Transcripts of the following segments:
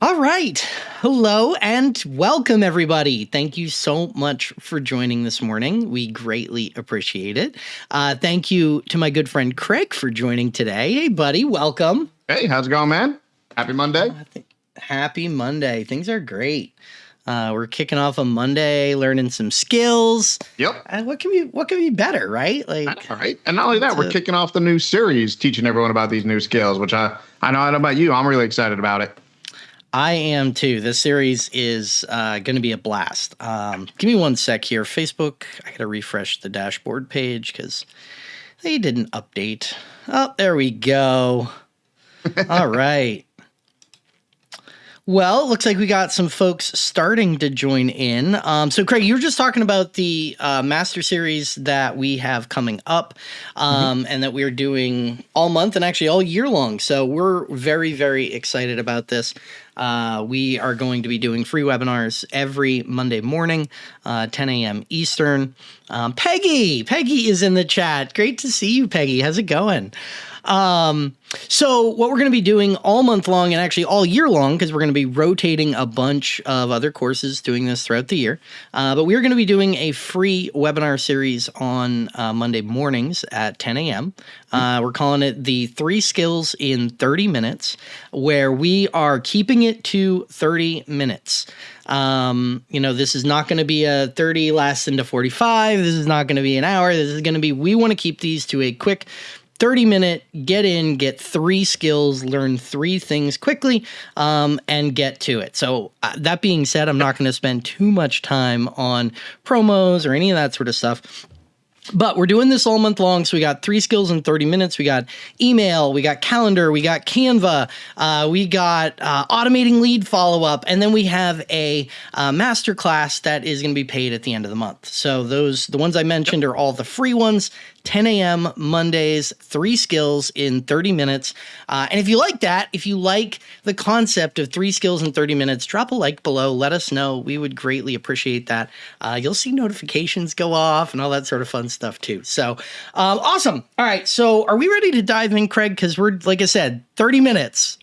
All right. Hello and welcome, everybody. Thank you so much for joining this morning. We greatly appreciate it. Uh, thank you to my good friend Craig for joining today. Hey, buddy, welcome. Hey, how's it going, man? Happy Monday. Uh, happy Monday. Things are great. Uh, we're kicking off a Monday, learning some skills. Yep. And what can be what can be better, right? Like, all right. And not only that, we're kicking off the new series, teaching everyone about these new skills, which I I know I know about you. I'm really excited about it. I am too. This series is uh, going to be a blast. Um, give me one sec here. Facebook, I got to refresh the dashboard page because they didn't update. Oh, there we go. All right. Well, it looks like we got some folks starting to join in. Um, so, Craig, you were just talking about the uh, master series that we have coming up um, mm-hmm. and that we're doing all month and actually all year long. So, we're very, very excited about this. Uh, we are going to be doing free webinars every Monday morning, uh, 10 a.m. Eastern. Um, Peggy, Peggy is in the chat. Great to see you, Peggy. How's it going? Um, so what we're going to be doing all month long and actually all year long, because we're going to be rotating a bunch of other courses doing this throughout the year. Uh, but we're going to be doing a free webinar series on uh, Monday mornings at 10 a.m. Uh, we're calling it the three skills in 30 minutes, where we are keeping it to 30 minutes. Um, you know, this is not going to be a 30 lasts into 45. This is not going to be an hour. This is going to be, we want to keep these to a quick 30 minute get in, get three skills, learn three things quickly, um, and get to it. So, uh, that being said, I'm not going to spend too much time on promos or any of that sort of stuff. But we're doing this all month long. So we got three skills in 30 minutes. We got email, we got calendar, we got Canva, uh, we got uh, automating lead follow up, and then we have a uh, master class that is going to be paid at the end of the month. So those, the ones I mentioned, are all the free ones. 10 a.m. Mondays, three skills in 30 minutes. Uh, and if you like that, if you like the concept of three skills in 30 minutes, drop a like below. Let us know. We would greatly appreciate that. Uh, you'll see notifications go off and all that sort of fun stuff too. So um, awesome. All right. So are we ready to dive in, Craig? Because we're, like I said, 30 minutes.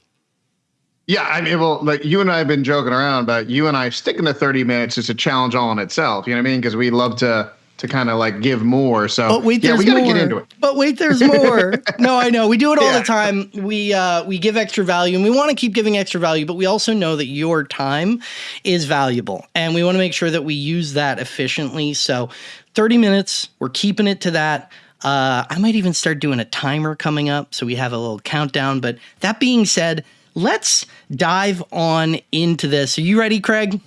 Yeah, I mean, well, like you and I have been joking around, but you and I sticking to 30 minutes is a challenge all in itself. You know what I mean? Because we love to to kind of like give more. So but wait, yeah, we got to get into it. But wait, there's more. no, I know we do it all yeah. the time. We uh, we give extra value, and we want to keep giving extra value. But we also know that your time is valuable, and we want to make sure that we use that efficiently. So, 30 minutes. We're keeping it to that. Uh, I might even start doing a timer coming up, so we have a little countdown. But that being said, let's dive on into this. Are you ready, Craig?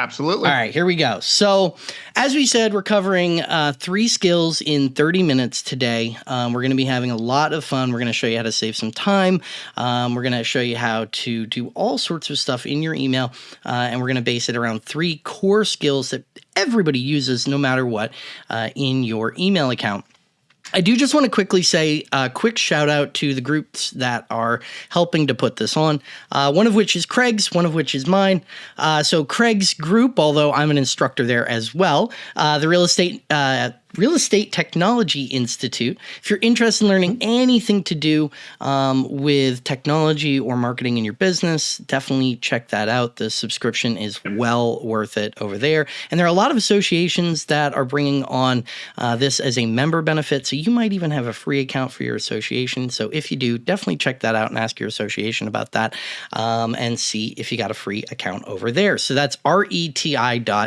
Absolutely. All right, here we go. So, as we said, we're covering uh, three skills in 30 minutes today. Um, we're going to be having a lot of fun. We're going to show you how to save some time. Um, we're going to show you how to do all sorts of stuff in your email. Uh, and we're going to base it around three core skills that everybody uses no matter what uh, in your email account. I do just want to quickly say a quick shout out to the groups that are helping to put this on. Uh, one of which is Craig's, one of which is mine. Uh, so Craig's group, although I'm an instructor there as well, uh, the real estate uh, Real Estate Technology Institute. If you're interested in learning anything to do um, with technology or marketing in your business, definitely check that out. The subscription is well worth it over there. And there are a lot of associations that are bringing on uh, this as a member benefit. So you might even have a free account for your association. So if you do, definitely check that out and ask your association about that um, and see if you got a free account over there. So that's reti.us.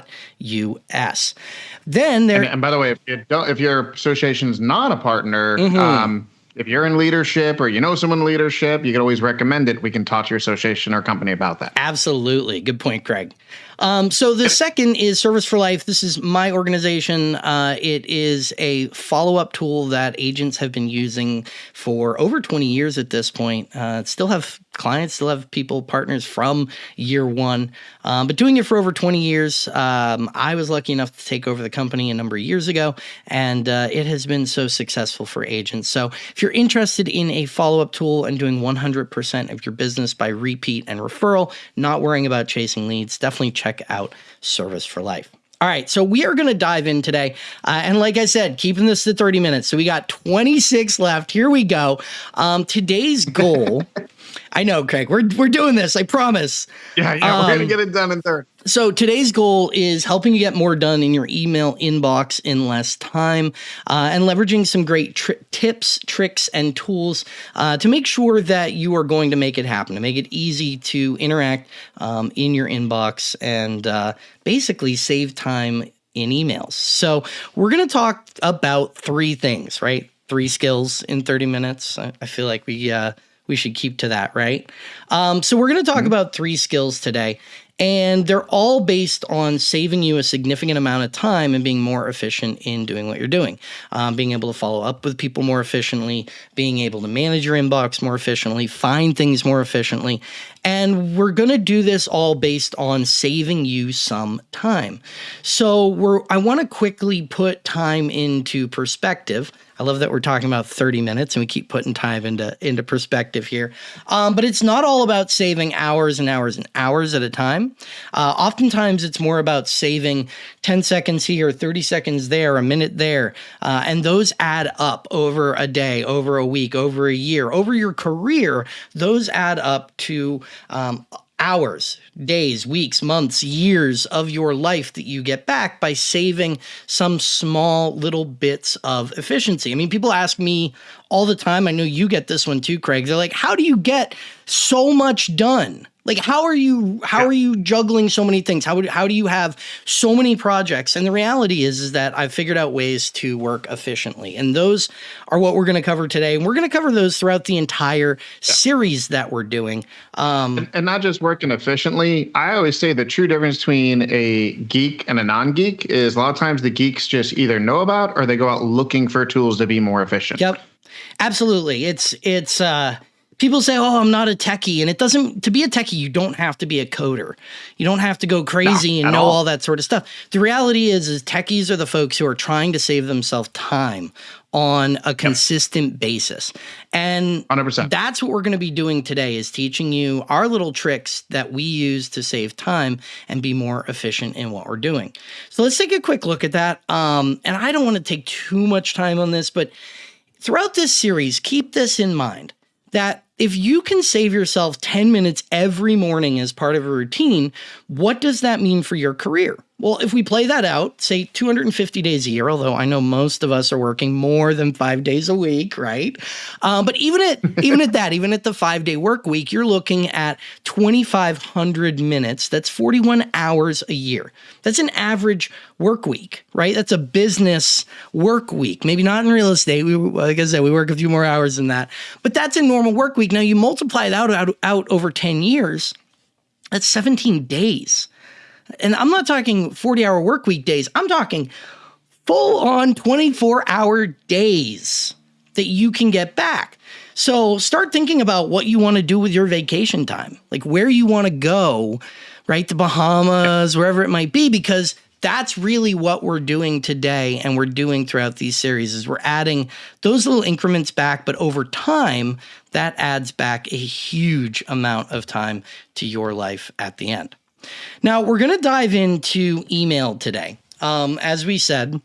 Then there. And, and by the way, you don't, if your association is not a partner, mm-hmm. um, if you're in leadership or you know someone in leadership, you can always recommend it. We can talk to your association or company about that. Absolutely. Good point, Craig. Um, so the second is Service for Life. This is my organization. Uh, it is a follow-up tool that agents have been using for over 20 years at this point. Uh, still have clients, still have people, partners from year one, um, but doing it for over 20 years. Um, I was lucky enough to take over the company a number of years ago, and uh, it has been so successful for agents. So if you're interested in a follow-up tool and doing 100% of your business by repeat and referral, not worrying about chasing leads, definitely check out Service for Life. All right, so we are going to dive in today. Uh, and like I said, keeping this to 30 minutes. So we got 26 left. Here we go. Um, today's goal I know, Craig. We're we're doing this. I promise. Yeah, yeah, um, we're gonna um, get it done in third. So today's goal is helping you get more done in your email inbox in less time, uh, and leveraging some great tri- tips, tricks, and tools uh, to make sure that you are going to make it happen, to make it easy to interact um, in your inbox, and uh, basically save time in emails. So we're going to talk about three things, right? Three skills in 30 minutes. I, I feel like we uh, we should keep to that, right? Um, so we're going to talk mm-hmm. about three skills today, and they're all based on saving you a significant amount of time and being more efficient in doing what you're doing. Um, being able to follow up with people more efficiently, being able to manage your inbox more efficiently, find things more efficiently. And we're going to do this all based on saving you some time. So we're I want to quickly put time into perspective. I love that we're talking about 30 minutes and we keep putting time into into perspective here. Um, but it's not all about saving hours and hours and hours at a time. Uh, oftentimes, it's more about saving 10 seconds here, 30 seconds there, a minute there, uh, and those add up over a day, over a week, over a year, over your career. Those add up to um, hours, days, weeks, months, years of your life that you get back by saving some small little bits of efficiency. I mean, people ask me all the time, I know you get this one too, Craig. They're like, how do you get so much done? Like how are you how yeah. are you juggling so many things? How would, how do you have so many projects? And the reality is is that I've figured out ways to work efficiently. And those are what we're going to cover today. And we're going to cover those throughout the entire yeah. series that we're doing. Um, and, and, not just working efficiently. I always say the true difference between a geek and a non-geek is a lot of times the geeks just either know about or they go out looking for tools to be more efficient. Yep. Absolutely. It's it's uh people say, "Oh, I'm not a techie," and it doesn't. To be a techie, you don't have to be a coder. You don't have to go crazy and know all. all. that sort of stuff. The reality is, is techies are the folks who are trying to save themselves time on a consistent basis, and 100%. that's what we're going to be doing today. Is teaching you our little tricks that we use to save time and be more efficient in what we're doing. So let's take a quick look at that. Um, and I don't want to take too much time on this, but throughout this series, keep this in mind that if you can save yourself 10 minutes every morning as part of a routine, what does that mean for your career? Well, if we play that out, say 250 days a year, although I know most of us are working more than five days a week, right? Um, but even at even at that, even at the five day work week, you're looking at 2,500 minutes. That's 41 hours a year. That's an average work week, right? That's a business work week. Maybe not in real estate. We, like I said, we work a few more hours than that, but that's a normal work week. Now you multiply that out, out, out over 10 years. That's 17 days. And I'm not talking 40 hour work week days, I'm talking full on 24 hour days that you can get back. So start thinking about what you want to do with your vacation time, like where you want to go, right? The Bahamas, wherever it might be, because that's really what we're doing today and we're doing throughout these series is we're adding those little increments back but over time that adds back a huge amount of time to your life at the end now, we're going to dive into email today. Um, as we said,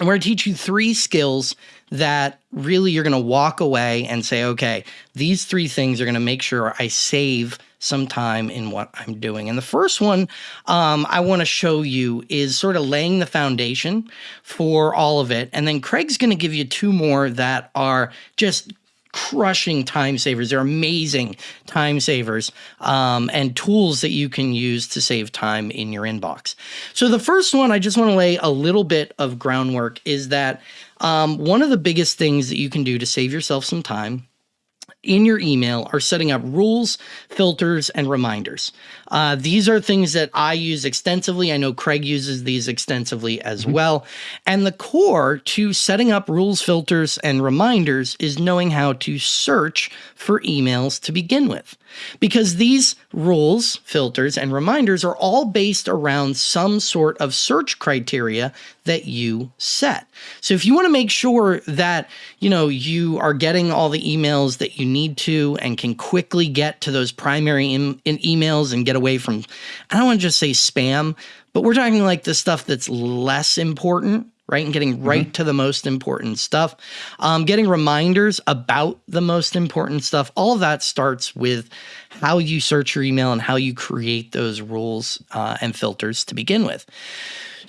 I'm going to teach you three skills that really you're going to walk away and say, okay, these three things are going to make sure I save some time in what I'm doing. And the first one um, I want to show you is sort of laying the foundation for all of it. And then Craig's going to give you two more that are just crushing time savers. They're amazing time savers um, and tools that you can use to save time in your inbox. So, the first one, I just want to lay a little bit of groundwork is that um, one of the biggest things that you can do to save yourself some time in your email are setting up rules, filters, and reminders. Uh, these are things that I use extensively. I know Craig uses these extensively as mm-hmm. well. And the core to setting up rules, filters, and reminders is knowing how to search for emails to begin with. Because these rules, filters, and reminders are all based around some sort of search criteria that you set. So if you want to make sure that, you know, you are getting all the emails that you need to and can quickly get to those primary emails and get away from, I don't want to just say spam, but we're talking like the stuff that's less important right? And getting right mm-hmm. to the most important stuff. Um, getting reminders about the most important stuff. All of that starts with how you search your email and how you create those rules uh, and filters to begin with.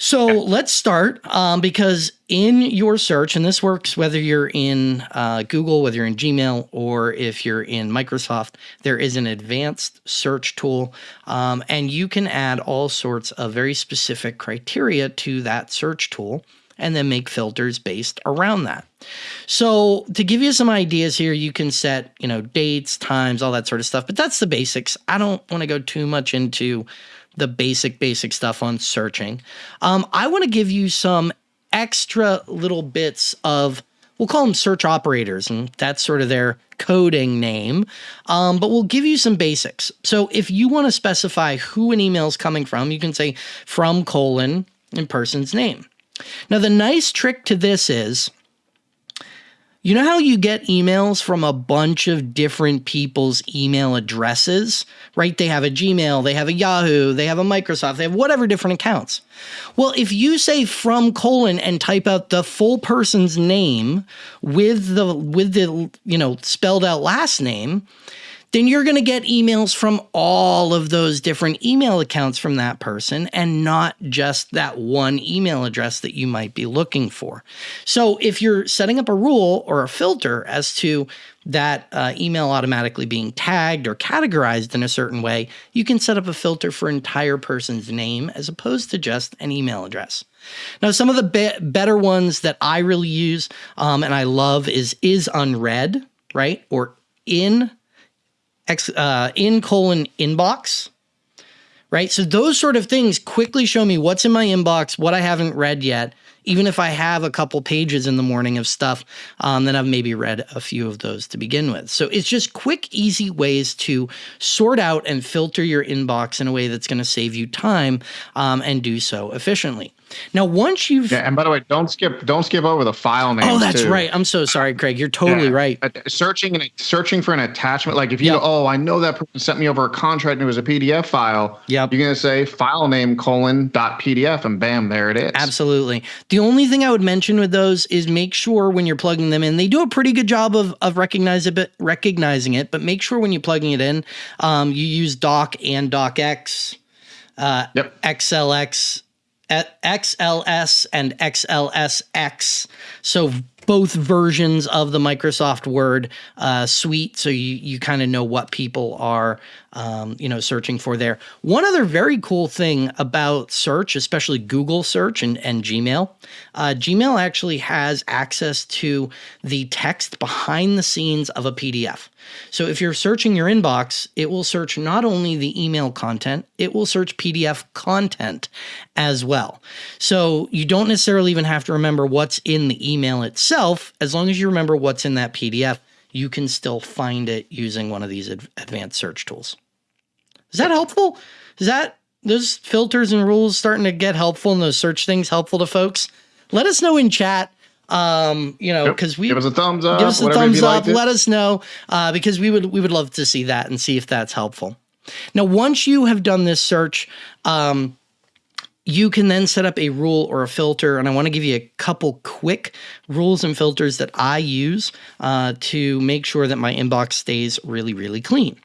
So let's start um, because in your search, and this works whether you're in uh, Google, whether you're in Gmail, or if you're in Microsoft, there is an advanced search tool, um, and you can add all sorts of very specific criteria to that search tool and then make filters based around that. So to give you some ideas here, you can set, you know, dates, times, all that sort of stuff, but that's the basics. I don't want to go too much into the basic, basic stuff on searching. Um, I want to give you some extra little bits of, we'll call them search operators, and that's sort of their coding name, um, but we'll give you some basics. So if you want to specify who an email is coming from, you can say from colon and person's name. Now, the nice trick to this is you know how you get emails from a bunch of different people's email addresses, right? They have a Gmail, they have a Yahoo, they have a Microsoft, they have whatever different accounts. Well, if you say from colon and type out the full person's name with the with the you know spelled out last name, then you're going to get emails from all of those different email accounts from that person and not just that one email address that you might be looking for. So if you're setting up a rule or a filter as to that uh, email automatically being tagged or categorized in a certain way, you can set up a filter for entire person's name as opposed to just an email address. Now, some of the be better ones that I really use um, and I love is is unread, right? Or in Uh, in colon inbox, right? So those sort of things quickly show me what's in my inbox, what I haven't read yet. Even if I have a couple pages in the morning of stuff, um, then I've maybe read a few of those to begin with. So it's just quick, easy ways to sort out and filter your inbox in a way that's going to save you time um, and do so efficiently. Now, once you've yeah, and by the way, don't skip don't skip over the file name. Oh, that's too. right. I'm so sorry, Craig. You're totally yeah. right. Searching and searching for an attachment, like if you yep. oh, I know that person sent me over a contract and it was a PDF file. Yep. You're gonna say file name colon dot PDF and bam, there it is. Absolutely. The only thing I would mention with those is make sure when you're plugging them in, they do a pretty good job of of recognize it, recognizing it. But make sure when you're plugging it in, um, you use doc and docx, uh, yep. XLX XLS and XLSX. So both versions of the Microsoft Word uh, suite, so you you kind of know what people are um, you know searching for there. One other very cool thing about search, especially Google search and, and Gmail, uh, Gmail actually has access to the text behind the scenes of a PDF. So if you're searching your inbox, it will search not only the email content, it will search PDF content as well. So you don't necessarily even have to remember what's in the email itself. As long as you remember what's in that PDF, you can still find it using one of these advanced search tools. Is that helpful? Is that those filters and rules starting to get helpful and those search things helpful to folks? Let us know in chat um, you know, because we give us a thumbs up. Give us a thumbs up. Let us know uh, because we would we would love to see that and see if that's helpful. Now, once you have done this search, um, you can then set up a rule or a filter. And I want to give you a couple quick rules and filters that I use uh, to make sure that my inbox stays really, really clean.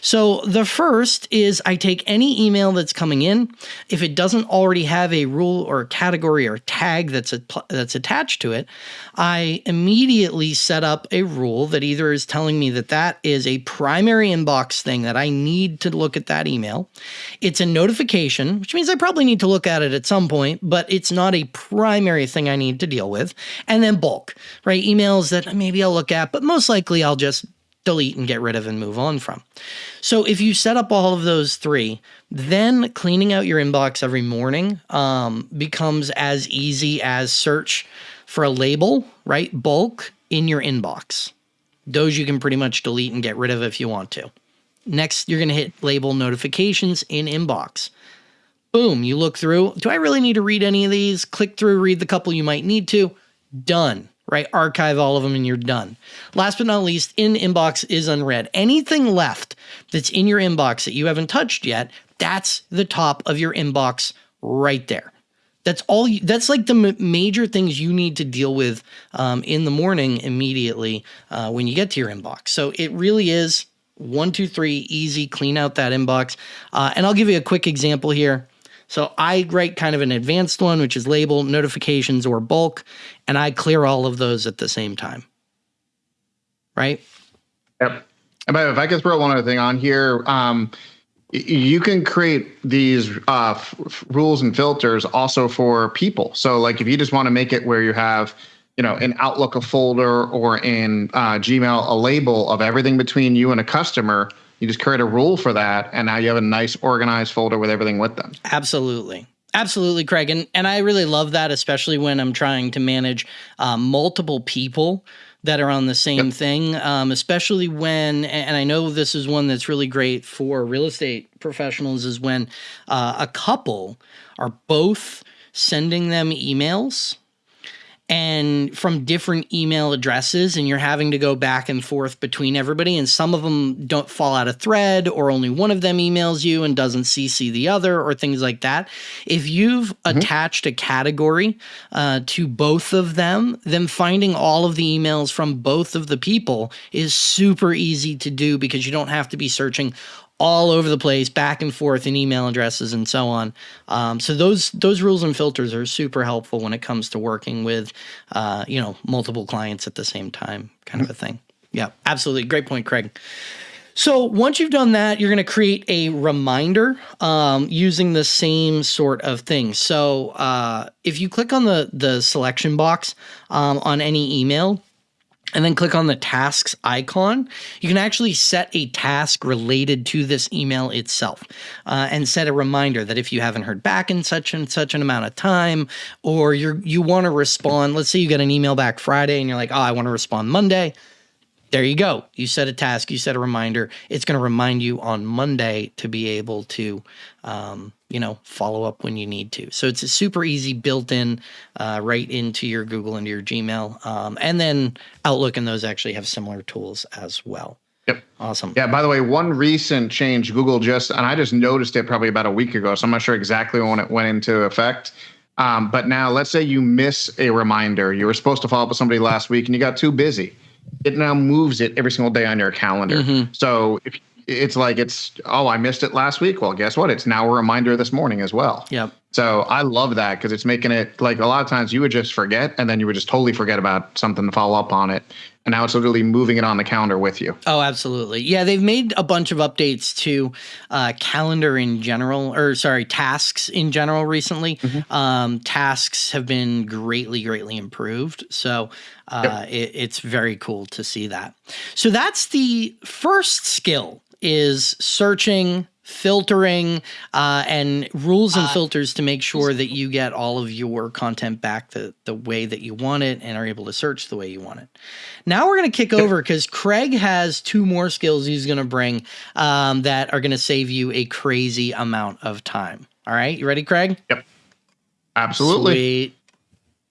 So the first is I take any email that's coming in. If it doesn't already have a rule or a category or tag that's a, that's attached to it, I immediately set up a rule that either is telling me that that is a primary inbox thing that I need to look at that email. It's a notification, which means I probably need to look at it at some point, but it's not a primary thing I need to deal with. And then bulk, right? Emails that maybe I'll look at, but most likely I'll just delete and get rid of and move on from. So if you set up all of those three, then cleaning out your inbox every morning um, becomes as easy as search for a label, right? Bulk in your inbox. Those you can pretty much delete and get rid of if you want to. Next, you're going to hit label notifications in inbox. Boom, you look through. Do I really need to read any of these? Click through, read the couple you might need to. Done right? Archive all of them and you're done. Last but not least, in inbox is unread. Anything left that's in your inbox that you haven't touched yet, that's the top of your inbox right there. That's all. You, that's like the major things you need to deal with um, in the morning immediately uh, when you get to your inbox. So it really is one, two, three, easy. Clean out that inbox. Uh, and I'll give you a quick example here. So I write kind of an advanced one, which is label notifications or bulk, and I clear all of those at the same time. Right? Yep. And by the way, if I could throw one other thing on here, um, you can create these uh, f- rules and filters also for people. So, like, if you just want to make it where you have, you know, in Outlook a folder or in uh, Gmail a label of everything between you and a customer, you just create a rule for that, and now you have a nice organized folder with everything with them. Absolutely. Absolutely, Craig, and and I really love that, especially when I'm trying to manage uh, multiple people that are on the same yep. thing, um, especially when, and I know this is one that's really great for real estate professionals, is when uh, a couple are both sending them emails and from different email addresses and you're having to go back and forth between everybody and some of them don't fall out of thread or only one of them emails you and doesn't cc the other or things like that if you've mm-hmm. attached a category uh, to both of them then finding all of the emails from both of the people is super easy to do because you don't have to be searching all over the place, back and forth in email addresses and so on. Um, so those those rules and filters are super helpful when it comes to working with, uh, you know, multiple clients at the same time, kind of a thing. Yeah, absolutely, great point, Craig. So once you've done that, you're going to create a reminder um, using the same sort of thing. So uh, if you click on the the selection box um, on any email, and then click on the tasks icon, you can actually set a task related to this email itself uh, and set a reminder that if you haven't heard back in such and such an amount of time, or you're, you want to respond, let's say you get an email back Friday and you're like, oh, I want to respond Monday there you go. You set a task, you set a reminder. It's going to remind you on Monday to be able to, um, you know, follow up when you need to. So it's a super easy built in uh, right into your Google, into your Gmail. Um, and then Outlook and those actually have similar tools as well. Yep. Awesome. Yeah. By the way, one recent change Google just, and I just noticed it probably about a week ago. So I'm not sure exactly when it went into effect. Um, but now let's say you miss a reminder. You were supposed to follow up with somebody last week and you got too busy it now moves it every single day on your calendar. Mm-hmm. So if it's like it's oh I missed it last week. Well, guess what? It's now a reminder this morning as well. Yep. So I love that because it's making it like a lot of times you would just forget and then you would just totally forget about something to follow up on it. And now it's literally moving it on the calendar with you. Oh, absolutely. Yeah, they've made a bunch of updates to uh, calendar in general, or sorry, tasks in general recently. Mm-hmm. Um, tasks have been greatly, greatly improved. So uh, yep. it, it's very cool to see that. So that's the first skill is searching filtering uh, and rules and uh, filters to make sure that you get all of your content back the, the way that you want it and are able to search the way you want it. Now we're going to kick over because Craig has two more skills he's going to bring um, that are going to save you a crazy amount of time. All right, you ready, Craig? Yep. Absolutely.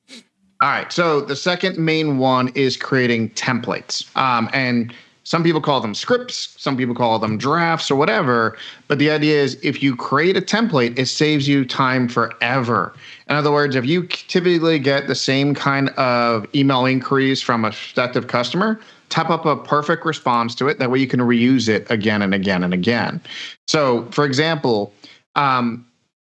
Sweet. All right. So the second main one is creating templates. Um, and some people call them scripts, some people call them drafts or whatever. But the idea is if you create a template, it saves you time forever. In other words, if you typically get the same kind of email inquiries from a prospective customer, type up a perfect response to it. That way you can reuse it again and again and again. So, for example, um,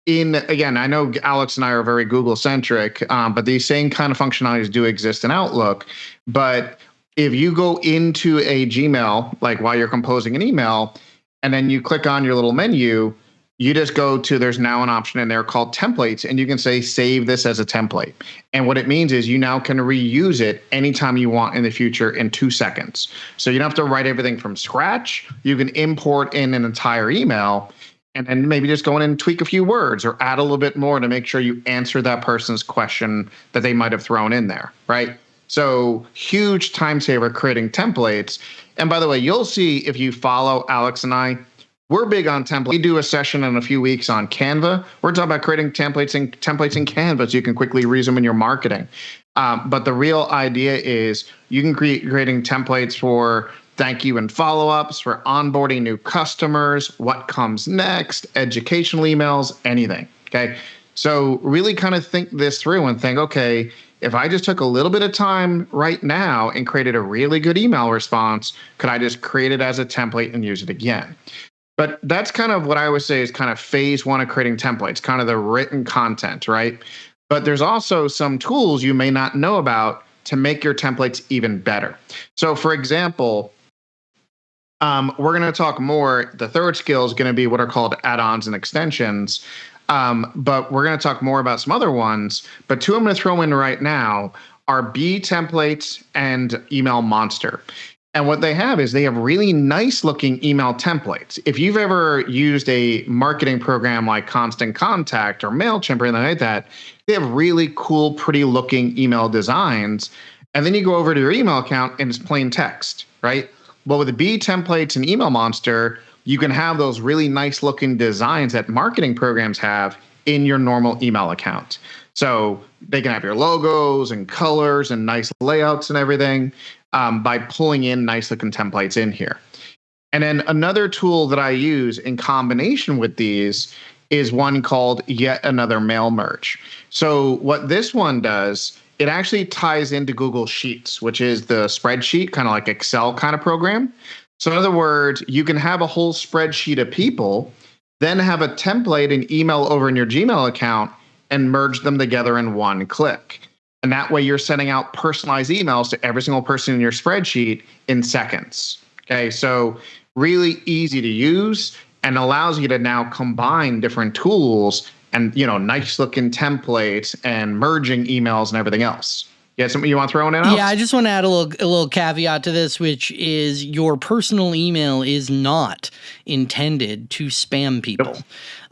in again, I know Alex and I are very Google centric, um, but these same kind of functionalities do exist in Outlook. But if you go into a Gmail, like while you're composing an email, and then you click on your little menu, you just go to there's now an option in there called templates, and you can say save this as a template. And what it means is you now can reuse it anytime you want in the future in two seconds. So you don't have to write everything from scratch. You can import in an entire email and then maybe just go in and tweak a few words or add a little bit more to make sure you answer that person's question that they might have thrown in there, right? So huge time saver creating templates. And by the way, you'll see if you follow Alex and I, we're big on templates. We do a session in a few weeks on Canva. We're talking about creating templates in templates in Canva so you can quickly reuse them in your marketing. Um, but the real idea is you can create creating templates for thank you and follow-ups, for onboarding new customers, what comes next, educational emails, anything. Okay. So really kind of think this through and think, okay, if I just took a little bit of time right now and created a really good email response, could I just create it as a template and use it again? But that's kind of what I would say is kind of phase one of creating templates, kind of the written content, right? But there's also some tools you may not know about to make your templates even better. So, for example, um, we're going to talk more. The third skill is going to be what are called add ons and extensions. Um, but we're going to talk more about some other ones. But two I'm going to throw in right now are Bee templates and Email Monster. And what they have is they have really nice looking email templates. If you've ever used a marketing program like Constant Contact or MailChimp or anything like that, they have really cool, pretty looking email designs. And then you go over to your email account and it's plain text, right? Well, with the Bee templates and Email Monster, you can have those really nice looking designs that marketing programs have in your normal email account. So they can have your logos and colors and nice layouts and everything um, by pulling in nice looking templates in here. And then another tool that I use in combination with these is one called Yet Another Mail Merge. So what this one does, it actually ties into Google Sheets, which is the spreadsheet, kind of like Excel kind of program. So in other words, you can have a whole spreadsheet of people, then have a template and email over in your Gmail account and merge them together in one click. And that way you're sending out personalized emails to every single person in your spreadsheet in seconds. Okay, so really easy to use and allows you to now combine different tools and you know nice looking templates and merging emails and everything else. Had something you want to throw in? Else? Yeah, I just want to add a little a little caveat to this, which is your personal email is not intended to spam people.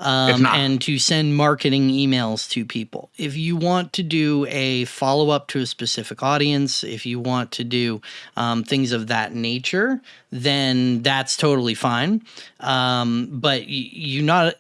Um, and to send marketing emails to people. If you want to do a follow up to a specific audience, if you want to do um, things of that nature, then that's totally fine. Um, but you, you not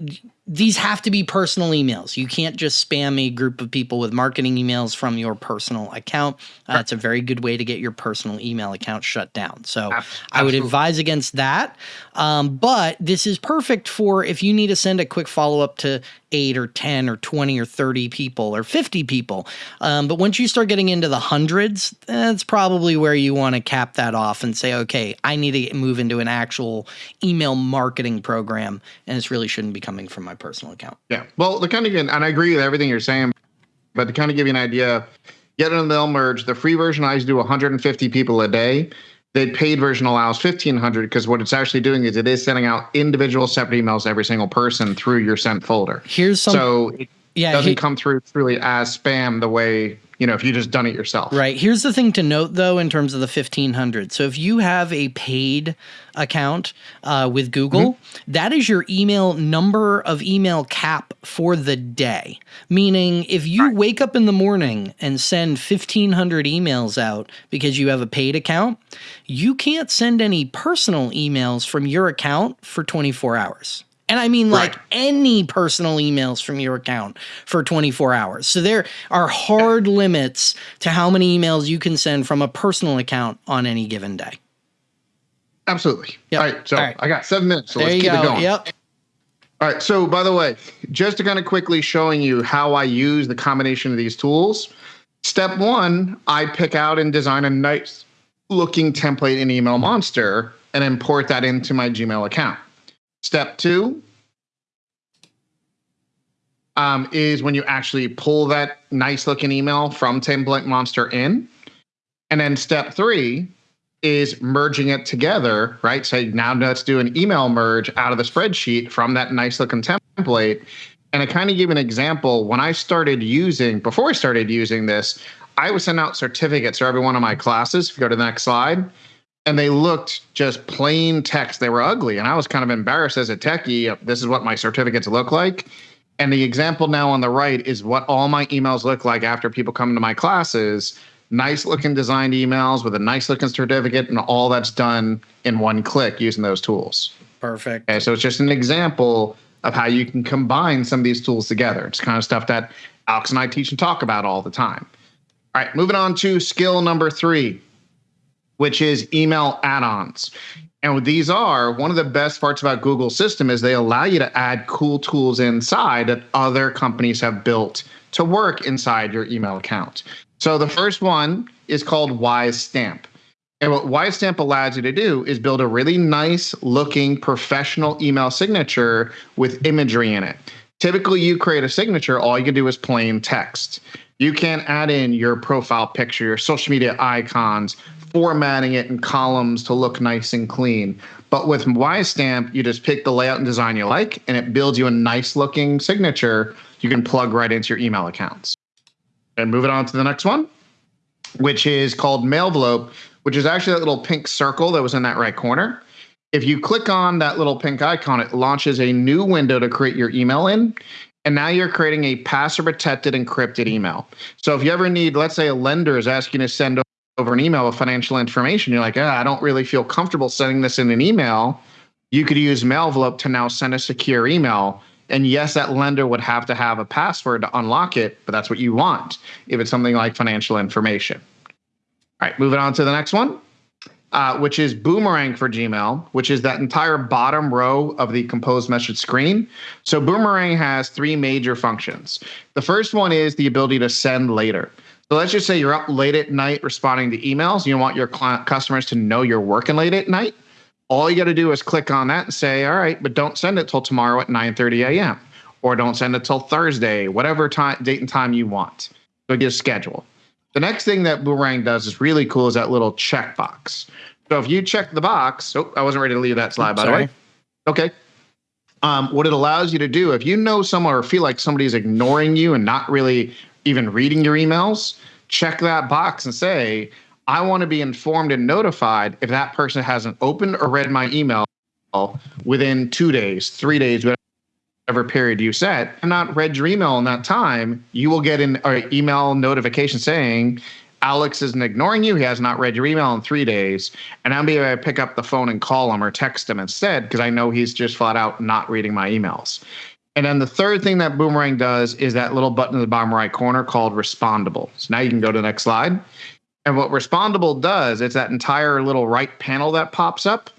these have to be personal emails. You can't just spam a group of people with marketing emails from your personal account. Uh. It's a very good way to get your personal email account shut down. So Absolutely. I would advise against that. Um, but this is perfect for if you need to send a quick follow up to eight or 10 or 20 or 30 people or 50 people. Um, but once you start getting into the hundreds, that's probably where you want to cap that off and say, okay, I need to move into an actual email marketing program. And this really shouldn't be coming from my personal account. Yeah. Well, the kind of, and I agree with everything you're saying, but to kind of give you an idea, Yet Another Merge, the free version I do 150 people a day. The paid version allows 1500 because what it's actually doing is it is sending out individual separate emails to every single person through your sent folder. Here's some. So it yeah, doesn't he, come through truly as spam the way you know if you just done it yourself. Right. Here's the thing to note though in terms of the 1500. So if you have a paid account uh, with Google, mm-hmm. that is your email number of email cap for the day. Meaning, if you right. wake up in the morning and send 1500 emails out because you have a paid account, you can't send any personal emails from your account for 24 hours. And I mean like right. any personal emails from your account for 24 hours. So there are hard limits to how many emails you can send from a personal account on any given day. Absolutely. Yep. All right. So All right. I got seven minutes. So there let's keep go. it going. Yep. All right. So by the way, just to kind of quickly showing you how I use the combination of these tools. Step one, I pick out and design a nice looking template in Email Monster and import that into my Gmail account. Step two um, is when you actually pull that nice looking email from Template Monster in. And then step three is merging it together, right? So now let's do an email merge out of the spreadsheet from that nice looking template. And I kind of give an example. When I started using, before I started using this, I would send out certificates for every one of my classes. If you go to the next slide, and they looked just plain text. They were ugly. And I was kind of embarrassed as a techie. This is what my certificates look like. And the example now on the right is what all my emails look like after people come to my classes nice looking designed emails with a nice looking certificate and all that's done in one click using those tools. Perfect. Okay, so it's just an example of how you can combine some of these tools together. It's kind of stuff that Alex and I teach and talk about all the time. All right, moving on to skill number three. Which is email add-ons. And what these are, one of the best parts about Google system is they allow you to add cool tools inside that other companies have built to work inside your email account. So the first one is called WiseStamp. And what WiseStamp allows you to do is build a really nice looking professional email signature with imagery in it. Typically, you create a signature, all you can do is plain text. You can add in your profile picture, your social media icons, formatting it in columns to look nice and clean. But with WiseStamp, you just pick the layout and design you like, and it builds you a nice looking signature you can plug right into your email accounts. And move it on to the next one, which is called Mailvelope, which is actually that little pink circle that was in that right corner. If you click on that little pink icon, it launches a new window to create your email in. And now you're creating a password protected encrypted email. So if you ever need, let's say a lender is asking to send over an email with financial information, you're like, ah, I don't really feel comfortable sending this in an email. You could use Mailvelope to now send a secure email. And yes, that lender would have to have a password to unlock it, but that's what you want if it's something like financial information. All right, moving on to the next one, uh, which is Boomerang for Gmail, which is that entire bottom row of the composed message screen. So Boomerang has three major functions. The first one is the ability to send later. So let's just say you're up late at night responding to emails. You want your client customers to know you're working late at night. All you got to do is click on that and say, "All right, but don't send it till tomorrow at 9:30 a.m. or don't send it till Thursday, whatever time date and time you want." So just schedule. The next thing that Boomerang does is really cool is that little checkbox. So if you check the box, oh, I wasn't ready to leave that slide by Sorry. the way. Okay. Um, what it allows you to do, if you know someone or feel like somebody's ignoring you and not really even reading your emails, check that box and say, I want to be informed and notified if that person hasn't opened or read my email within two days, three days, whatever period you set, and not read your email in that time, you will get an email notification saying, Alex isn't ignoring you. He has not read your email in three days. And I'm be able to pick up the phone and call him or text him instead because I know he's just flat out not reading my emails. And then the third thing that Boomerang does is that little button in the bottom right corner called Respondable. So now you can go to the next slide. And what Respondable does, it's that entire little right panel that pops up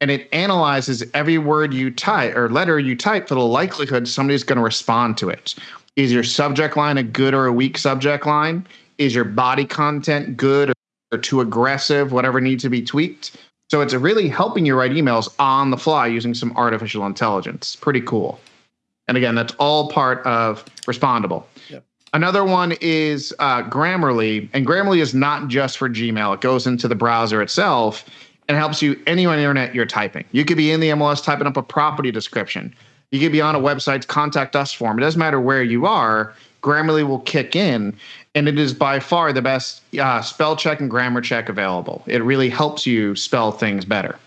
and it analyzes every word you type or letter you type for the likelihood somebody's going to respond to it. Is your subject line a good or a weak subject line? Is your body content good or too aggressive? Whatever needs to be tweaked. So it's really helping you write emails on the fly using some artificial intelligence. Pretty cool. And again, that's all part of Respondable. Yep. Another one is uh, Grammarly, and Grammarly is not just for Gmail. It goes into the browser itself and helps you anywhere on the internet you're typing. You could be in the MLS typing up a property description. You could be on a website's contact us form. It doesn't matter where you are. Grammarly will kick in, and it is by far the best uh, spell check and grammar check available. It really helps you spell things better.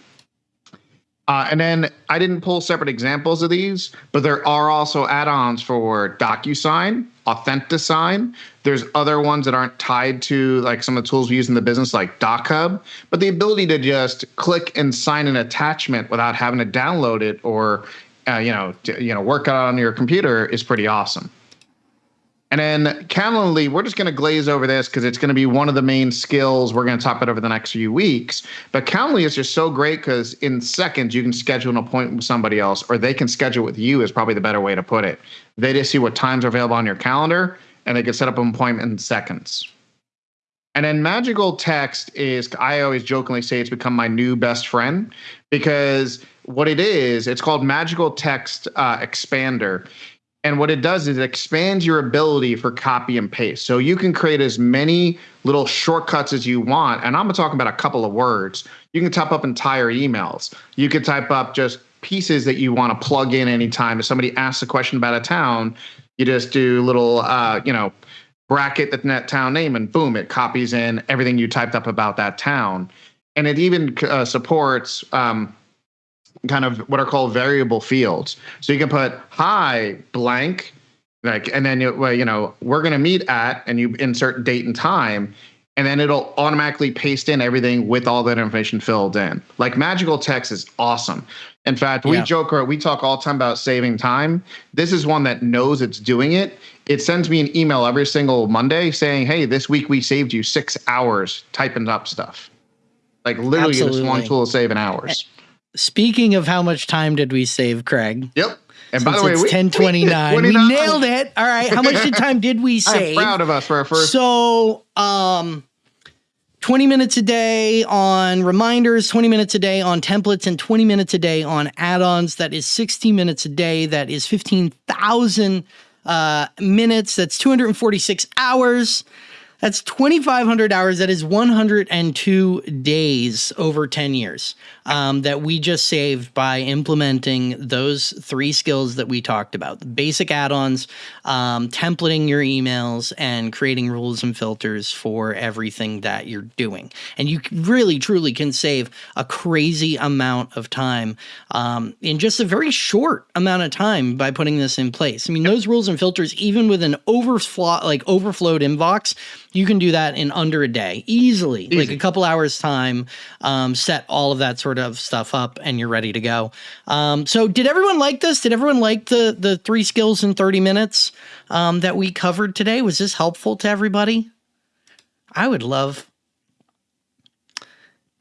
Uh, and then I didn't pull separate examples of these, but there are also add-ons for DocuSign, AuthentiSign. There's other ones that aren't tied to like some of the tools we use in the business, like DocHub. But the ability to just click and sign an attachment without having to download it or uh, you know, you know, work on your computer is pretty awesome. And then Calendly, we're just going to glaze over this because it's going to be one of the main skills we're going to talk about over the next few weeks. But Calendly is just so great because in seconds you can schedule an appointment with somebody else, or they can schedule with you. Is probably the better way to put it. They just see what times are available on your calendar, and they can set up an appointment in seconds. And then magical text is, I always jokingly say it's become my new best friend because what it is, it's called magical text uh, expander. And what it does is it expands your ability for copy and paste. So you can create as many little shortcuts as you want. And I'm talking about a couple of words. You can type up entire emails. You can type up just pieces that you want to plug in anytime. If somebody asks a question about a town, you just do little, uh, you know, bracket the net town name, and boom, it copies in everything you typed up about that town. And it even uh, supports um, kind of what are called variable fields. So you can put hi blank, like, and then you, well, you know we're going to meet at, and you insert date and time, and then it'll automatically paste in everything with all that information filled in. Like magical text is awesome. In fact, we yeah. joke or we talk all the time about saving time. This is one that knows it's doing it. It sends me an email every single Monday saying, "Hey, this week we saved you six hours typing up stuff." Like literally, Absolutely. this one tool will save in hours. Speaking of how much time did we save, Craig? Yep. And by the way, it's ten twenty nine. We nailed it. All right. How much time did we save? I'm proud of us for our first. So, um, 20 minutes a day on reminders, 20 minutes a day on templates, and 20 minutes a day on add ons. That is 60 minutes a day. That is 15,000 uh, minutes. That's 246 hours. That's 2,500 hours. That is 102 days over 10 years um, that we just saved by implementing those three skills that we talked about the basic add ons, um, templating your emails, and creating rules and filters for everything that you're doing. And you really, truly can save a crazy amount of time um, in just a very short amount of time by putting this in place. I mean, those rules and filters, even with an overflow, like overflowed inbox, you can do that in under a day easily, Easy. like a couple hours time. Um, set all of that sort of stuff up, and you're ready to go. Um, so, did everyone like this? Did everyone like the the three skills in 30 minutes um, that we covered today? Was this helpful to everybody? I would love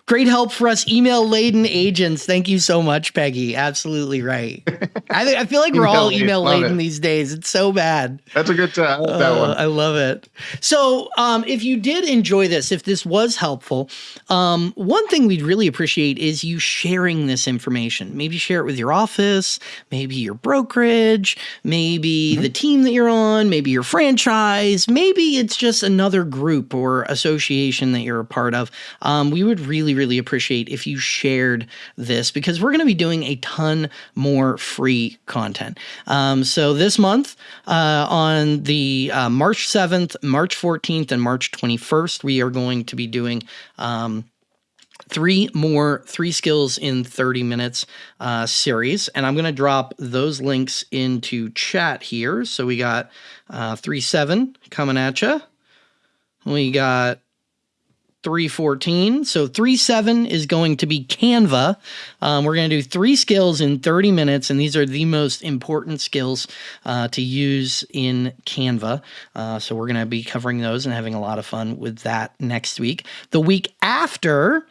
Great help for us email laden agents. Thank you so much, Peggy. Absolutely right. I, I feel like we're all email laden these days. It's so bad. That's a good time. Uh, that one. I love it. So, um, if you did enjoy this, if this was helpful, um, one thing we'd really appreciate is you sharing this information. Maybe share it with your office, maybe your brokerage, maybe mm-hmm. the team that you're on, maybe your franchise, maybe it's just another group or association that you're a part of. Um, we would really, really really appreciate if you shared this because we're going to be doing a ton more free content. Um, so this month, uh, on the uh, March 7th, March 14th, and March 21st, we are going to be doing. Um, three more three skills in 30 minutes uh, series and i'm going to drop those links into chat here so we got uh, 3 7 coming at you we got 314. So 37 is going to be Canva. Um, we're going to do three skills in 30 minutes, and these are the most important skills uh, to use in Canva. Uh, so we're going to be covering those and having a lot of fun with that next week. The week after,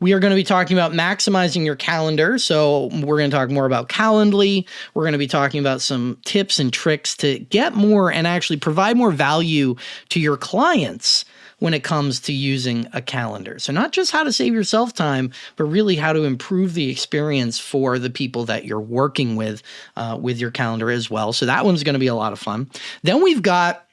we are going to be talking about maximizing your calendar. So, we're going to talk more about Calendly. We're going to be talking about some tips and tricks to get more and actually provide more value to your clients when it comes to using a calendar. So, not just how to save yourself time, but really how to improve the experience for the people that you're working with uh, with your calendar as well. So, that one's going to be a lot of fun. Then we've got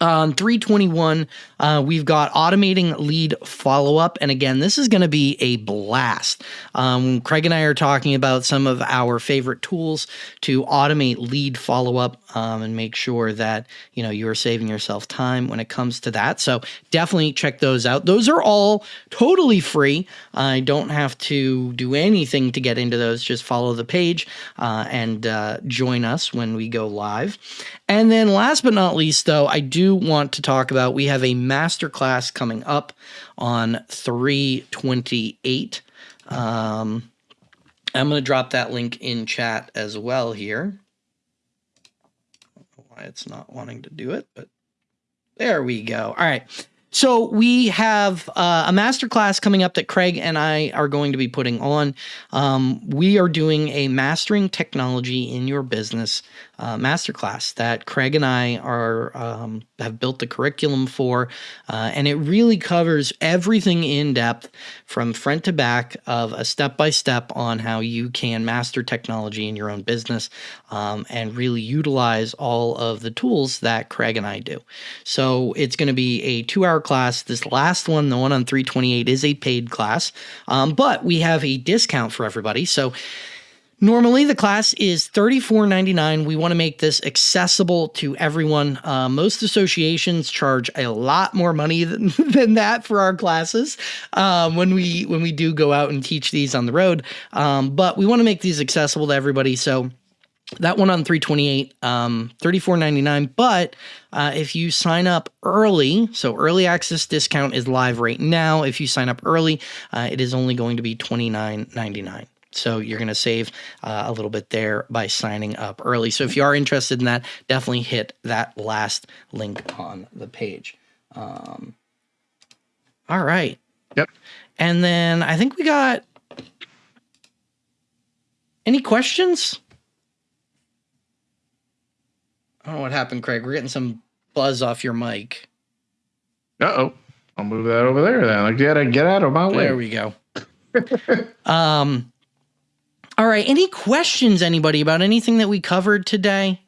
on 321, uh, we've got automating lead follow up. And again, this is going to be a blast. Um, Craig and I are talking about some of our favorite tools to automate lead follow up um, and make sure that you know you are saving yourself time when it comes to that. So definitely check those out. Those are all totally free. I don't have to do anything to get into those. Just follow the page uh, and uh, join us when we go live. And then last but not least, though, I do want to talk about we have a masterclass coming up on 328. Um, I'm going to drop that link in chat as well here why it's not wanting to do it, but there we go. All right. So we have uh, a master class coming up that Craig and I are going to be putting on. Um, we are doing a mastering technology in your business uh, masterclass that Craig and I are um, have built the curriculum for, uh, and it really covers everything in depth from front to back of a step by step on how you can master technology in your own business um, and really utilize all of the tools that Craig and I do. So it's going to be a two hour class. This last one, the one on 328, is a paid class, um, but we have a discount for everybody. So Normally, the class is $34.99. We want to make this accessible to everyone. Uh, most associations charge a lot more money than, than that for our classes um, when we when we do go out and teach these on the road. Um, but we want to make these accessible to everybody. So that one on 328 um 34.99 but uh, if you sign up early so early access discount is live right now if you sign up early uh, it is only going to be 29.99 so you're going to save uh, a little bit there by signing up early. So if you are interested in that, definitely hit that last link on the page. Um, all right. Yep. And then I think we got any questions? I don't know what happened, Craig. We're getting some buzz off your mic. Uh oh. I'll move that over there then. Get get out of my way. There we go. um. All right. Any questions, anybody, about anything that we covered today?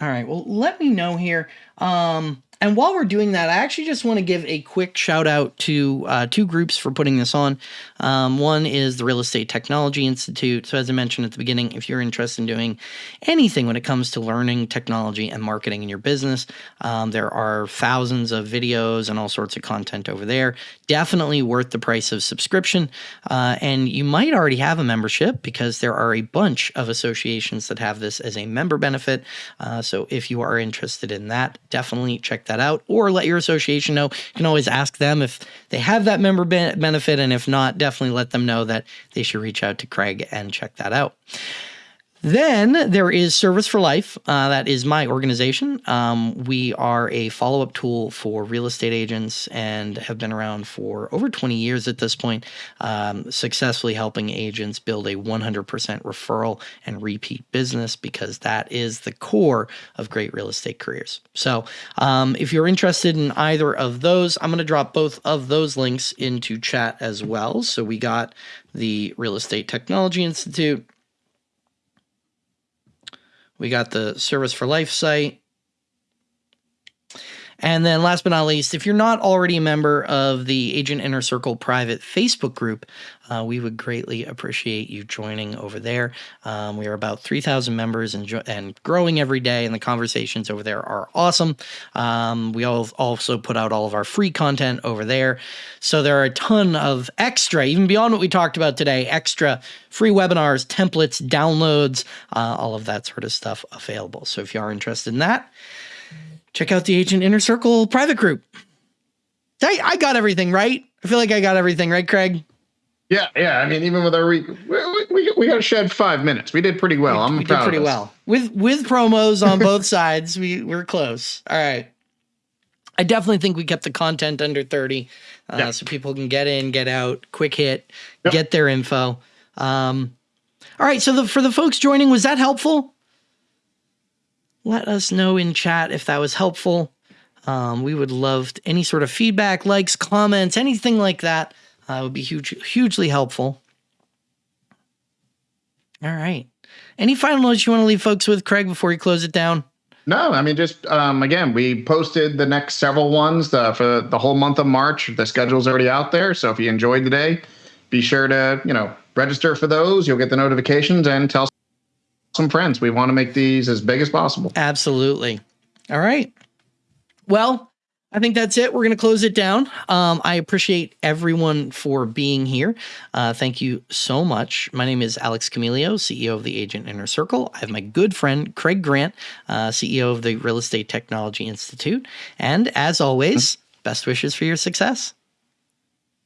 All right. Well, let me know here. Um, and while we're doing that, I actually just want to give a quick shout out to uh, two groups for putting this on. Um, one is the Real Estate Technology Institute. So, as I mentioned at the beginning, if you're interested in doing anything when it comes to learning technology and marketing in your business, um, there are thousands of videos and all sorts of content over there. Definitely worth the price of subscription. Uh, and you might already have a membership because there are a bunch of associations that have this as a member benefit. Uh, so, if you are interested in that, definitely check that that out or let your association know. You can always ask them if they have that member benefit. And if not, definitely let them know that they should reach out to Craig and check that out. Then there is Service for Life. Uh, that is my organization. Um, we are a follow up tool for real estate agents and have been around for over 20 years at this point, um, successfully helping agents build a 100% referral and repeat business because that is the core of great real estate careers. So um, if you're interested in either of those, I'm going to drop both of those links into chat as well. So we got the Real Estate Technology Institute we got the Service for Life site. And then last but not least, if you're not already a member of the Agent Inner Circle private Facebook group, uh, we would greatly appreciate you joining over there. Um, we are about 3,000 members and, and growing every day, and the conversations over there are awesome. Um, we all also put out all of our free content over there. So there are a ton of extra, even beyond what we talked about today, extra free webinars, templates, downloads, uh, all of that sort of stuff available. So if you are interested in that, check out the Agent Inner Circle private group. I, I got everything right. I feel like I got everything right, Craig. Yeah, yeah. I mean, even with our we we, we, we got to shed five minutes. We did pretty well. We, I'm we proud did pretty well with with promos on both sides. We we're close. All right. I definitely think we kept the content under 30 uh, yeah. so people can get in, get out, quick hit, yep. get their info. Um, all right. So the, for the folks joining, was that helpful? Let us know in chat if that was helpful. Um, we would love any sort of feedback, likes, comments, anything like that uh, would be huge, hugely helpful. All right. Any final notes you want to leave folks with, Craig, before you close it down? No, I mean, just um, again, we posted the next several ones uh, for the whole month of March. The schedule's already out there. So if you enjoyed the day, be sure to, you know, register for those. You'll get the notifications and tell some friends. We want to make these as big as possible. Absolutely. All right. Well, I think that's it. We're going to close it down. Um, I appreciate everyone for being here. Uh, thank you so much. My name is Alex Camilio, CEO of the Agent Inner Circle. I have my good friend Craig Grant, uh, CEO of the Real Estate Technology Institute. And as always, best wishes for your success.